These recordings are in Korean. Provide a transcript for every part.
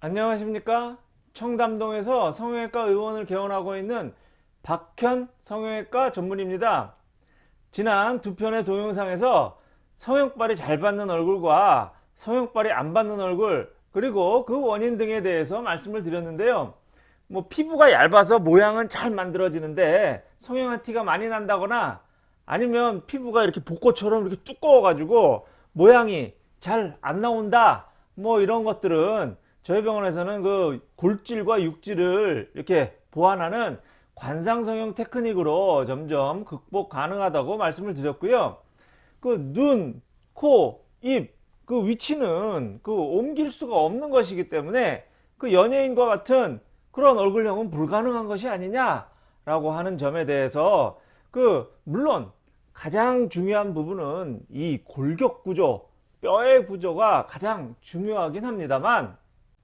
안녕하십니까? 청담동에서 성형외과 의원을 개원하고 있는 박현 성형외과 전문입니다. 지난 두 편의 동영상에서 성형발이 잘 받는 얼굴과 성형발이 안 받는 얼굴 그리고 그 원인 등에 대해서 말씀을 드렸는데요. 뭐 피부가 얇아서 모양은 잘 만들어지는데 성형한 티가 많이 난다거나 아니면 피부가 이렇게 복고처럼 이렇게 두꺼워 가지고 모양이 잘 안 나온다 뭐 이런 것들은 저희 병원에서는 그 골질과 육질을 이렇게 보완하는 관상성형 테크닉으로 점점 극복 가능하다고 말씀을 드렸고요. 그 눈, 코, 입, 그 위치는 그 옮길 수가 없는 것이기 때문에 그 연예인과 같은 그런 얼굴형은 불가능한 것이 아니냐 라고 하는 점에 대해서 그 물론 가장 중요한 부분은 이 골격 구조, 뼈의 구조가 가장 중요하긴 합니다만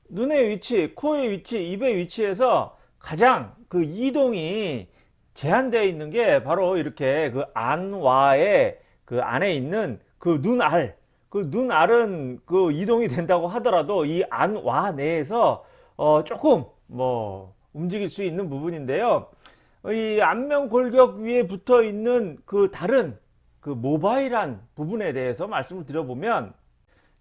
눈의 위치, 코의 위치, 입의 위치에서 가장 그 이동이 제한되어 있는 게 바로 이렇게 그 안와의 그 안에 있는 그 눈알. 그 눈알은 그 이동이 된다고 하더라도 이 안와 내에서 어 조금 뭐 움직일 수 있는 부분인데요. 이 안면 골격 위에 붙어 있는 그 다른 그 모바일한 부분에 대해서 말씀을 드려보면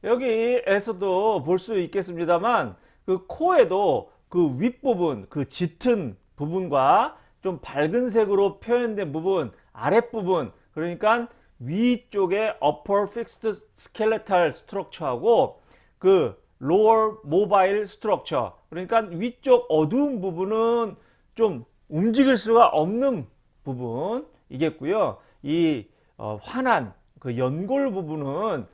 여기에서도 볼 수 있겠습니다만 그 코에도 그 윗부분 그 짙은 부분과 좀 밝은 색으로 표현된 부분 아랫부분 그러니까 위쪽에 upper fixed skeletal structure하고 그 lower mobile structure 그러니까 위쪽 어두운 부분은 좀 움직일 수가 없는 부분이겠고요. 이 어, 환한 그 연골 부분은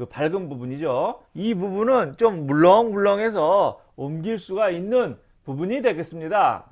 그 밝은 부분이죠. 이 부분은 좀 물렁물렁해서 옮길 수가 있는 부분이 되겠습니다.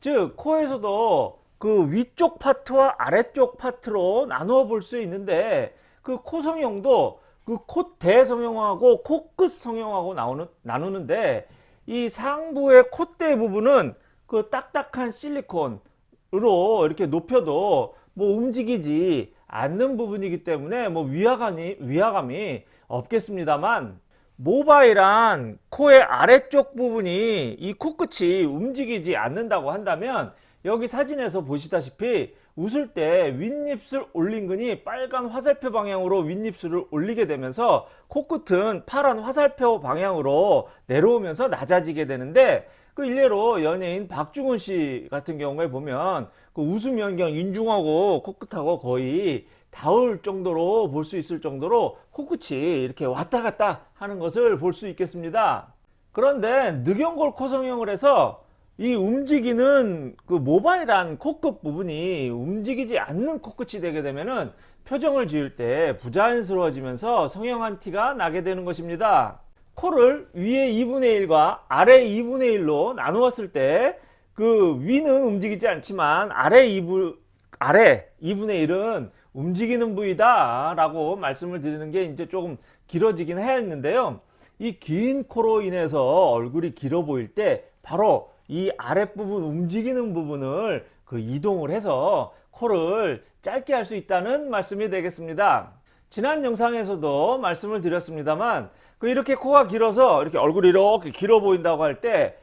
즉 코에서도 그 위쪽 파트와 아래쪽 파트로 나누어 볼 수 있는데 그 코 성형도 그 콧대 성형하고 코끝 성형하고 나오는, 나누는데 이 상부의 콧대 부분은 그 딱딱한 실리콘으로 이렇게 높여도 뭐 움직이지 않는 부분이기 때문에 뭐 위화감이, 위화감이 없겠습니다만 모바일한 코의 아래쪽 부분이 이 코끝이 움직이지 않는다고 한다면 여기 사진에서 보시다시피 웃을 때 윗입술 올린근이 빨간 화살표 방향으로 윗입술을 올리게 되면서 코끝은 파란 화살표 방향으로 내려오면서 낮아지게 되는데 그 일례로 연예인 박중훈 씨 같은 경우에 보면 그 웃음 연경 인중하고 코끝하고 거의 닿을 정도로 볼 수 있을 정도로 코끝이 이렇게 왔다 갔다 하는 것을 볼 수 있겠습니다. 그런데 늑연골 코성형을 해서 이 움직이는 그 모바일한 코끝 부분이 움직이지 않는 코끝이 되게 되면은 표정을 지을 때 부자연스러워지면서 성형한 티가 나게 되는 것입니다. 코를 위에 2분의 1과 아래 2분의 1로 나누었을 때 그 위는 움직이지 않지만 아래 2분 아래 2분의 1은 움직이는 부위다 라고 말씀을 드리는 게 이제 조금 길어지긴 했는데요 이 긴 코로 인해서 얼굴이 길어 보일 때 바로 이 아랫부분 움직이는 부분을 그 이동을 해서 코를 짧게 할 수 있다는 말씀이 되겠습니다. 지난 영상에서도 말씀을 드렸습니다만 그 이렇게 코가 길어서 이렇게 얼굴이 이렇게 길어 보인다고 할 때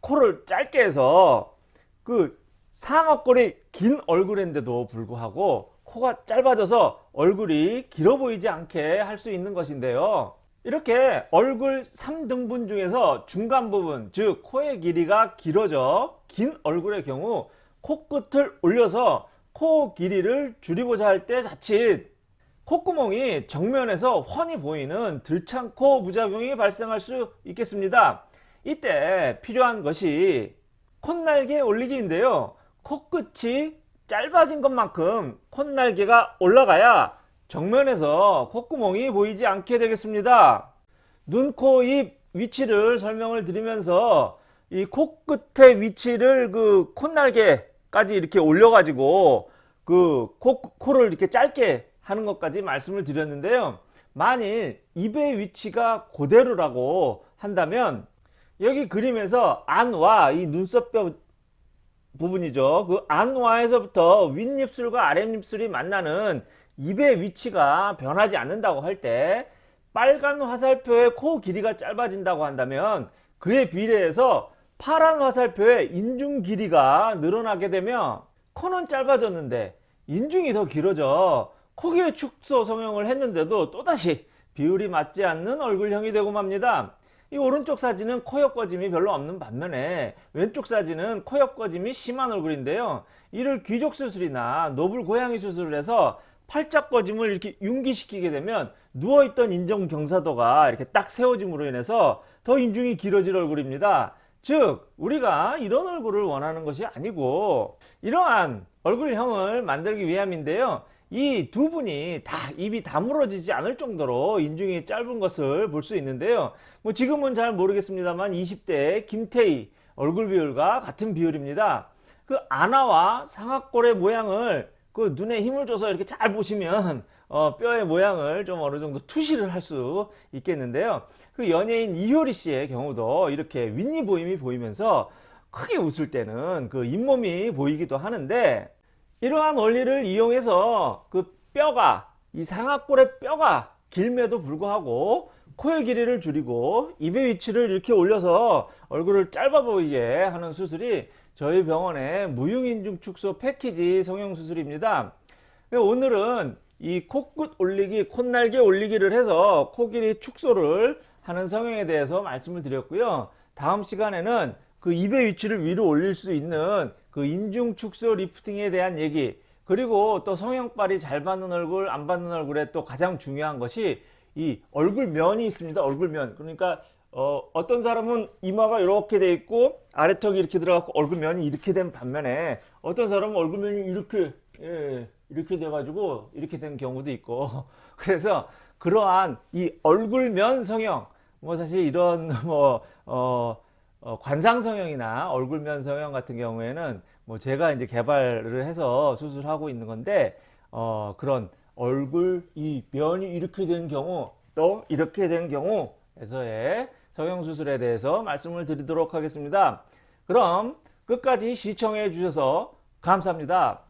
코를 짧게 해서 그 상어꼴이 긴 얼굴인데도 불구하고 코가 짧아져서 얼굴이 길어 보이지 않게 할 수 있는 것인데요 이렇게 얼굴 3등분 중에서 중간 부분 즉 코의 길이가 길어져 긴 얼굴의 경우 코끝을 올려서 코 길이를 줄이고자 할 때 자칫 콧구멍이 정면에서 훤히 보이는 들창코 부작용이 발생할 수 있겠습니다. 이때 필요한 것이 콧날개 올리기인데요. 코끝이 짧아진 것만큼 콧날개가 올라가야 정면에서 콧구멍이 보이지 않게 되겠습니다. 눈, 코, 입 위치를 설명을 드리면서 이 코끝의 위치를 그 콧날개까지 이렇게 올려가지고 그 코, 코를 이렇게 짧게 하는 것까지 말씀을 드렸는데요. 만일 입의 위치가 그대로라고 한다면 여기 그림에서 안와 이 눈썹뼈 부분이죠. 그 안와에서부터 윗입술과 아랫입술이 만나는 입의 위치가 변하지 않는다고 할 때 빨간 화살표의 코 길이가 짧아진다고 한다면 그에 비례해서 파란 화살표의 인중 길이가 늘어나게 되면 코는 짧아졌는데 인중이 더 길어져 코기의 축소 성형을 했는데도 또다시 비율이 맞지 않는 얼굴형이 되고 맙니다. 이 오른쪽 사진은 코 옆꺼짐이 별로 없는 반면에 왼쪽 사진은 코 옆꺼짐이 심한 얼굴인데요. 이를 귀족 수술이나 노블 고양이 수술을 해서 팔짝 꺼짐을 이렇게 융기시키게 되면 누워있던 인중 경사도가 이렇게 딱 세워짐으로 인해서 더 인중이 길어질 얼굴입니다. 즉 우리가 이런 얼굴을 원하는 것이 아니고 이러한 얼굴형을 만들기 위함인데요. 이 두 분이 다 입이 다물어지지 않을 정도로 인중이 짧은 것을 볼 수 있는데요. 뭐 지금은 잘 모르겠습니다만 20대 김태희 얼굴 비율과 같은 비율입니다. 그 아나와 상악골의 모양을 그 눈에 힘을 줘서 이렇게 잘 보시면 어, 뼈의 모양을 좀 어느 정도 투시를 할 수 있겠는데요. 그 연예인 이효리 씨의 경우도 이렇게 윗니 보임이 보이면서 크게 웃을 때는 그 잇몸이 보이기도 하는데 이러한 원리를 이용해서 그 뼈가 이 상악골의 뼈가 길매도 불구하고 코의 길이를 줄이고 입의 위치를 이렇게 올려서 얼굴을 짧아 보이게 하는 수술이 저희 병원의 무흉인중 축소 패키지 성형 수술입니다. 오늘은 이 코끝 올리기, 콧날개 올리기를 해서 코 길이 축소를 하는 성형에 대해서 말씀을 드렸고요. 다음 시간에는 그 입의 위치를 위로 올릴 수 있는 그 인중 축소 리프팅에 대한 얘기 그리고 또 성형발이 잘 받는 얼굴 안 받는 얼굴에 또 가장 중요한 것이 이 얼굴 면이 있습니다 얼굴 면. 그러니까 어, 어떤 사람은 이마가 이렇게 돼 있고 아래턱이 이렇게 들어가고 얼굴 면이 이렇게 된 반면에 어떤 사람은 얼굴 면이 이렇게 예, 이렇게 돼 가지고 이렇게 된 경우도 있고. 그래서 그러한 이 얼굴 면 성형 뭐 사실 이런 뭐 어, 어, 관상 성형이나 얼굴 면 성형 같은 경우에는 뭐 제가 이제 개발을 해서 수술하고 있는 건데 어, 그런 얼굴 이 면이 이렇게 된 경우 또 이렇게 된 경우에서의 성형 수술에 대해서 말씀을 드리도록 하겠습니다. 그럼 끝까지 시청해 주셔서 감사합니다.